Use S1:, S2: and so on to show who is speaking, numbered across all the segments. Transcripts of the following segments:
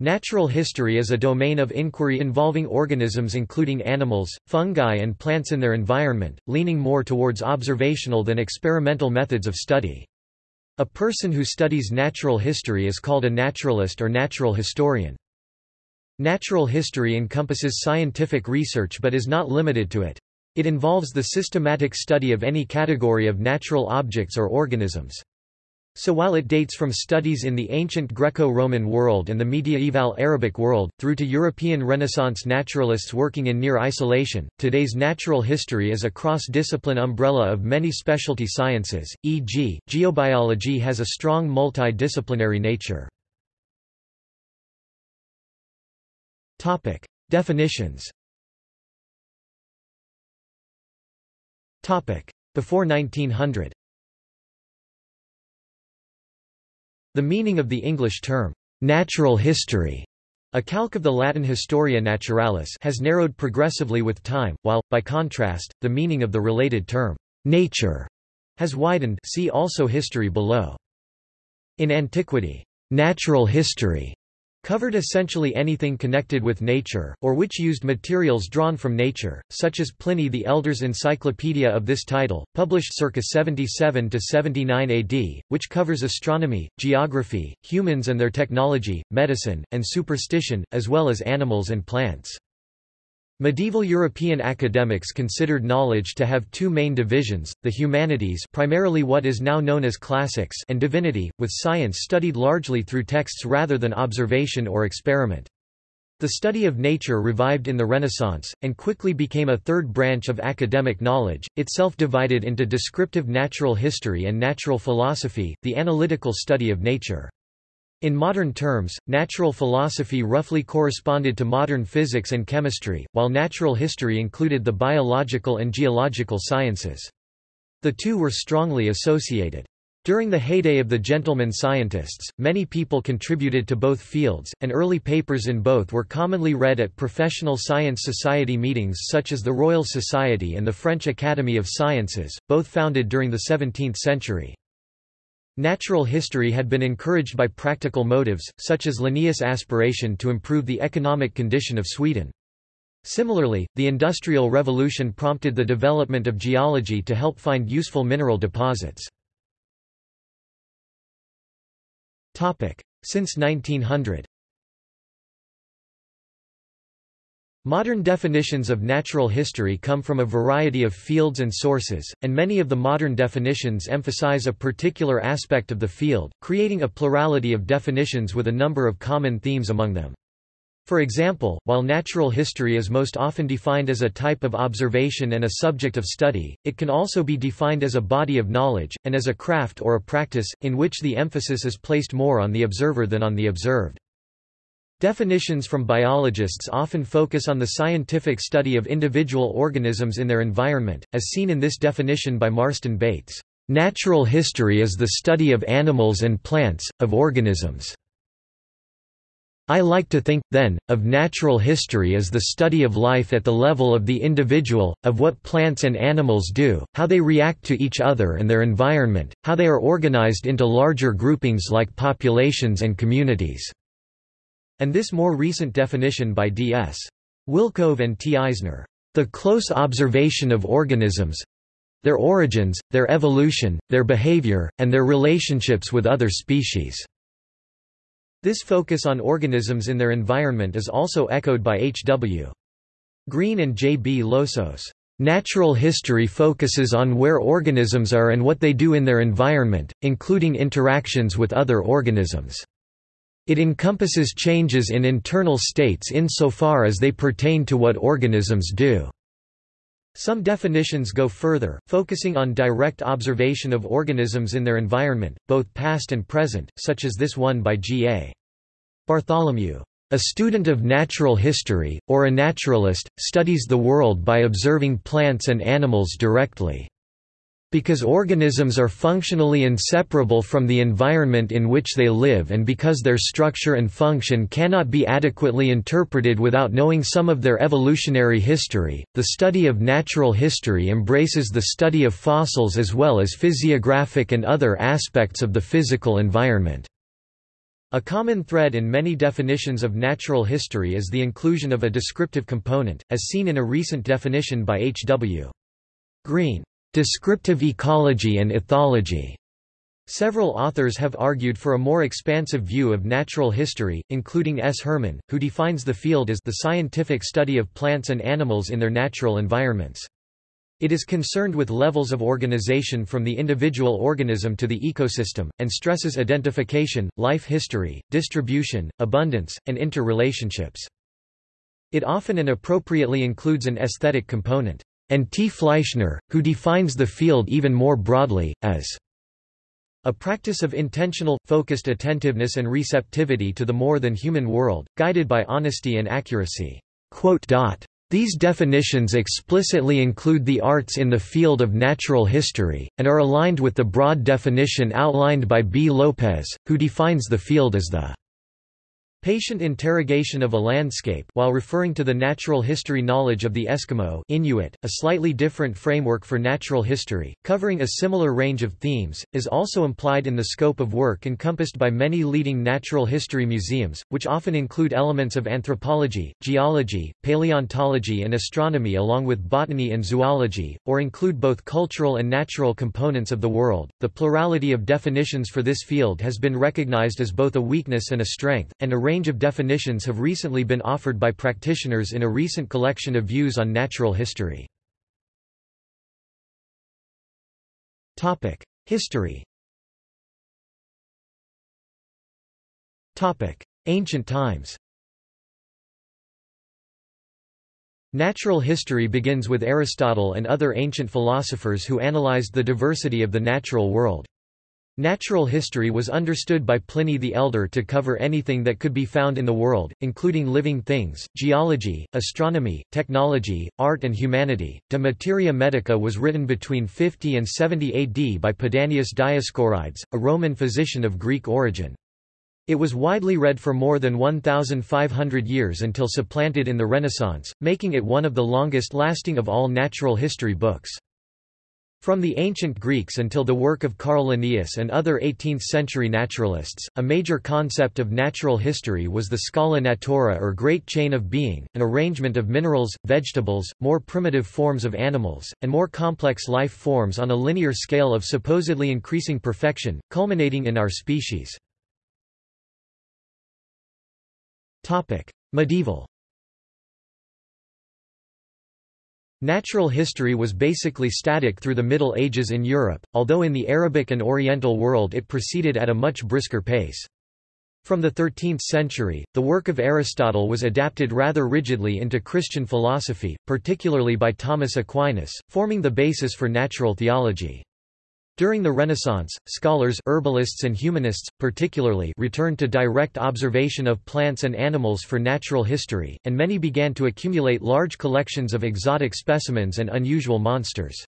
S1: Natural history is a domain of inquiry involving organisms including animals, fungi and plants in their environment, leaning more towards observational than experimental methods of study. A person who studies natural history is called a naturalist or natural historian. Natural history encompasses scientific research but is not limited to it. It involves the systematic study of any category of natural objects or organisms. So while it dates from studies in the ancient Greco-Roman world and the medieval Arabic world, through to European Renaissance naturalists working in near isolation, today's natural history is a cross-discipline umbrella of many specialty sciences, e.g., geobiology has a strong multi-disciplinary nature. Definitions Before 1900 The meaning of the English term, natural history, a calque of the Latin Historia Naturalis has narrowed progressively with time, while, by contrast, the meaning of the related term, nature, has widened see also history below. In antiquity, natural history covered essentially anything connected with nature, or which used materials drawn from nature, such as Pliny the Elder's encyclopedia of this title, published circa 77–79 AD, which covers astronomy, geography, humans and their technology, medicine, and superstition, as well as animals and plants. Medieval European academics considered knowledge to have two main divisions, the humanities primarily what is now known as classics and divinity, with science studied largely through texts rather than observation or experiment. The study of nature revived in the Renaissance, and quickly became a third branch of academic knowledge, itself divided into descriptive natural history and natural philosophy, the analytical study of nature. In modern terms, natural philosophy roughly corresponded to modern physics and chemistry, while natural history included the biological and geological sciences. The two were strongly associated. During the heyday of the gentleman scientists, many people contributed to both fields, and early papers in both were commonly read at professional science society meetings such as the Royal Society and the French Academy of Sciences, both founded during the 17th century. Natural history had been encouraged by practical motives, such as Linnaeus' aspiration to improve the economic condition of Sweden. Similarly, the Industrial Revolution prompted the development of geology to help find useful mineral deposits. Since 1900 Modern definitions of natural history come from a variety of fields and sources, and many of the modern definitions emphasize a particular aspect of the field, creating a plurality of definitions with a number of common themes among them. For example, while natural history is most often defined as a type of observation and a subject of study, it can also be defined as a body of knowledge, and as a craft or a practice, in which the emphasis is placed more on the observer than on the observed. Definitions from biologists often focus on the scientific study of individual organisms in their environment, as seen in this definition by Marston Bates. Natural history is the study of animals and plants, of organisms. I like to think, then, of natural history as the study of life at the level of the individual, of what plants and animals do, how they react to each other and their environment, how they are organized into larger groupings like populations and communities and this more recent definition by D.S. Wilcove and T. Eisner, the close observation of organisms—their origins, their evolution, their behavior, and their relationships with other species. This focus on organisms in their environment is also echoed by H. W. Greene and J. B. Losos. Natural history focuses on where organisms are and what they do in their environment, including interactions with other organisms. It encompasses changes in internal states insofar as they pertain to what organisms do. Some definitions go further, focusing on direct observation of organisms in their environment, both past and present, such as this one by G. A. Bartholomew. A student of natural history, or a naturalist, studies the world by observing plants and animals directly. Because organisms are functionally inseparable from the environment in which they live and because their structure and function cannot be adequately interpreted without knowing some of their evolutionary history, the study of natural history embraces the study of fossils as well as physiographic and other aspects of the physical environment. A common thread in many definitions of natural history is the inclusion of a descriptive component, as seen in a recent definition by H. W. Greene, "...descriptive ecology and ethology." Several authors have argued for a more expansive view of natural history, including S. Herman, who defines the field as the scientific study of plants and animals in their natural environments. It is concerned with levels of organization from the individual organism to the ecosystem, and stresses identification, life history, distribution, abundance, and interrelationships. It often and appropriately includes an aesthetic component, and T. Fleischner, who defines the field even more broadly, as a practice of intentional, focused attentiveness and receptivity to the more than human world, guided by honesty and accuracy. These definitions explicitly include the arts in the field of natural history, and are aligned with the broad definition outlined by B. Lopez, who defines the field as the Patient interrogation of a landscape while referring to the natural history knowledge of the Eskimo Inuit, a slightly different framework for natural history, covering a similar range of themes, is also implied in the scope of work encompassed by many leading natural history museums, which often include elements of anthropology, geology, paleontology and astronomy along with botany and zoology, or include both cultural and natural components of the world. The plurality of definitions for this field has been recognized as both a weakness and a strength, and a range of definitions have recently been offered by practitioners in a recent collection of views on natural history. History Ancient times Natural history begins with Aristotle and other ancient philosophers who analyzed the diversity of the natural world. Natural history was understood by Pliny the Elder to cover anything that could be found in the world, including living things, geology, astronomy, technology, art and humanity. De Materia Medica was written between 50 and 70 AD by Pedanius Dioscorides, a Roman physician of Greek origin. It was widely read for more than 1,500 years until supplanted in the Renaissance, making it one of the longest-lasting of all natural history books. From the ancient Greeks until the work of Carl Linnaeus and other 18th-century naturalists, a major concept of natural history was the scala natura or great chain of being, an arrangement of minerals, vegetables, more primitive forms of animals, and more complex life forms on a linear scale of supposedly increasing perfection, culminating in our species. Medieval Natural history was basically static through the Middle Ages in Europe, although in the Arabic and Oriental world it proceeded at a much brisker pace. From the 13th century, the work of Aristotle was adapted rather rigidly into Christian philosophy, particularly by Thomas Aquinas, forming the basis for natural theology. During the Renaissance, scholars herbalists and humanists, particularly returned to direct observation of plants and animals for natural history, and many began to accumulate large collections of exotic specimens and unusual monsters.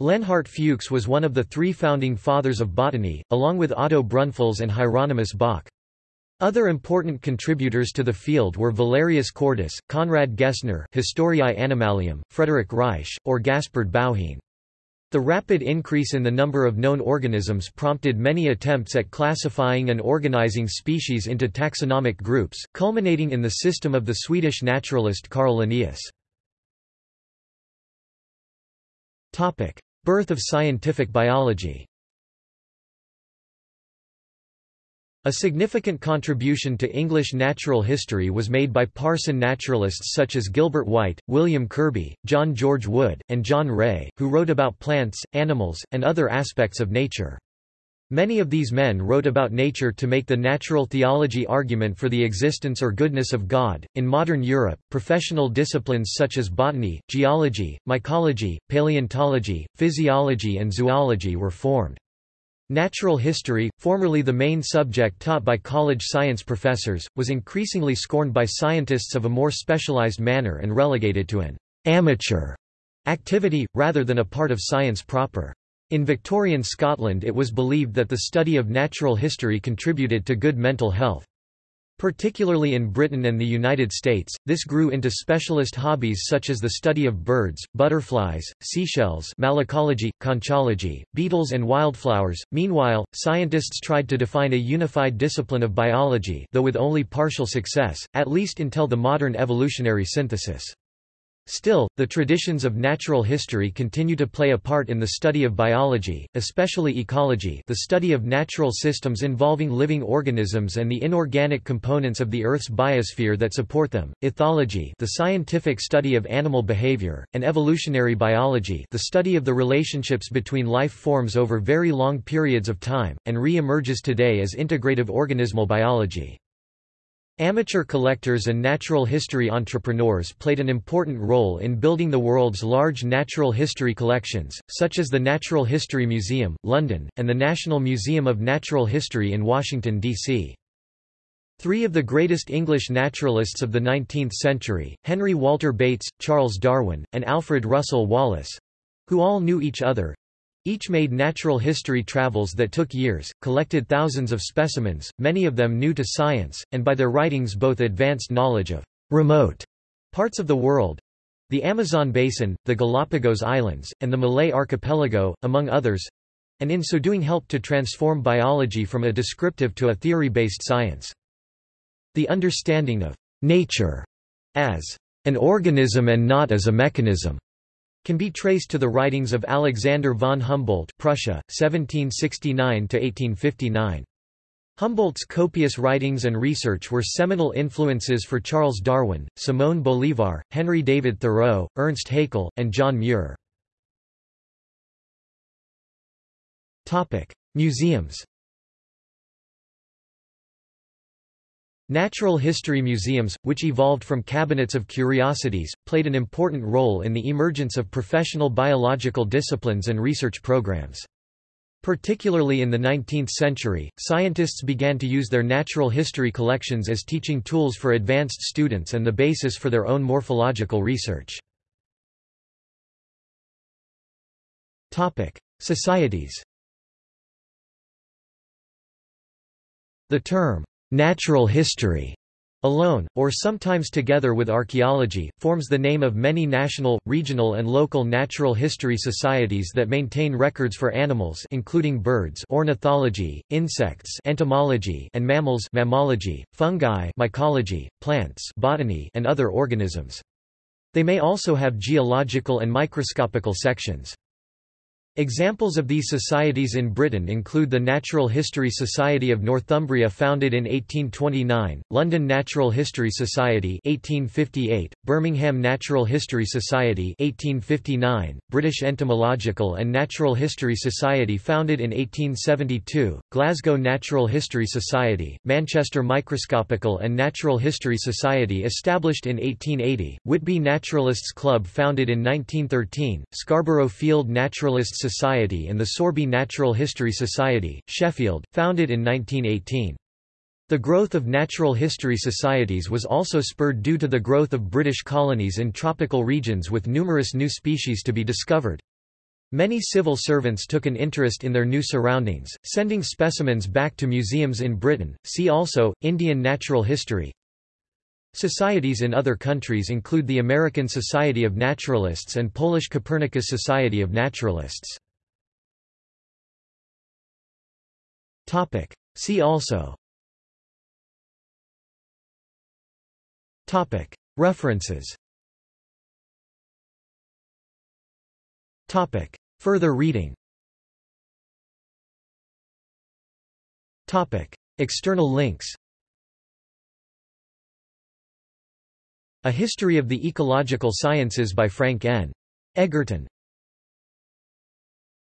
S1: Leonhard Fuchs was one of the three founding fathers of botany, along with Otto Brunfels and Hieronymus Bock. Other important contributors to the field were Valerius Cordus, Conrad Gessner Historiae Animalium, Frederick Reich, or Gaspard Bauhin. The rapid increase in the number of known organisms prompted many attempts at classifying and organizing species into taxonomic groups, culminating in the system of the Swedish naturalist Carl Linnaeus. Birth of scientific biology A significant contribution to English natural history was made by parson naturalists such as Gilbert White, William Kirby, John George Wood, and John Ray, who wrote about plants, animals, and other aspects of nature. Many of these men wrote about nature to make the natural theology argument for the existence or goodness of God. In modern Europe, professional disciplines such as botany, geology, mycology, paleontology, physiology, and zoology were formed. Natural history, formerly the main subject taught by college science professors, was increasingly scorned by scientists of a more specialized manner and relegated to an amateur activity, rather than a part of science proper. In Victorian Scotland it was believed that the study of natural history contributed to good mental health. Particularly in Britain and the United States, this grew into specialist hobbies such as the study of birds, butterflies, seashells malacology, conchology, beetles and wildflowers. Meanwhile, scientists tried to define a unified discipline of biology though with only partial success, at least until the modern evolutionary synthesis. Still, the traditions of natural history continue to play a part in the study of biology, especially ecology the study of natural systems involving living organisms and the inorganic components of the Earth's biosphere that support them, ethology the scientific study of animal behavior, and evolutionary biology the study of the relationships between life forms over very long periods of time, and re-emerges today as integrative organismal biology. Amateur collectors and natural history entrepreneurs played an important role in building the world's large natural history collections, such as the Natural History Museum, London, and the National Museum of Natural History in Washington, D.C. Three of the greatest English naturalists of the 19th century, Henry Walter Bates, Charles Darwin, and Alfred Russel Wallace—who all knew each other, each made natural history travels that took years, collected thousands of specimens, many of them new to science, and by their writings both advanced knowledge of remote parts of the world the Amazon basin, the Galapagos Islands, and the Malay Archipelago, among others and in so doing helped to transform biology from a descriptive to a theory-based science. The understanding of nature as an organism and not as a mechanism can be traced to the writings of Alexander von Humboldt Prussia, 1769–1859. Humboldt's copious writings and research were seminal influences for Charles Darwin, Simón Bolívar, Henry David Thoreau, Ernst Haeckel, and John Muir. Museums Natural history museums, which evolved from cabinets of curiosities, played an important role in the emergence of professional biological disciplines and research programs. Particularly in the 19th century, scientists began to use their natural history collections as teaching tools for advanced students and the basis for their own morphological research. Societies The term, Natural history alone, or sometimes together with archaeology, forms the name of many national, regional and local natural history societies that maintain records for animals including birds ornithology, insects entomology and mammals mammalogy, fungi mycology, plants botany and other organisms. They may also have geological and microscopical sections. Examples of these societies in Britain include the Natural History Society of Northumbria founded in 1829, London Natural History Society 1858, Birmingham Natural History Society 1859, British Entomological and Natural History Society founded in 1872, Glasgow Natural History Society, Manchester Microscopical and Natural History Society established in 1880, Whitby Naturalists Club founded in 1913, Scarborough Field Naturalists Society and the Sorby Natural History Society, Sheffield, founded in 1918. The growth of natural history societies was also spurred due to the growth of British colonies in tropical regions with numerous new species to be discovered. Many civil servants took an interest in their new surroundings, sending specimens back to museums in Britain. See also Indian natural history. Societies in other countries include the American Society of Naturalists and Polish Copernicus Society of Naturalists. See also. References. Further reading. External links A History of the Ecological Sciences by Frank N. Egerton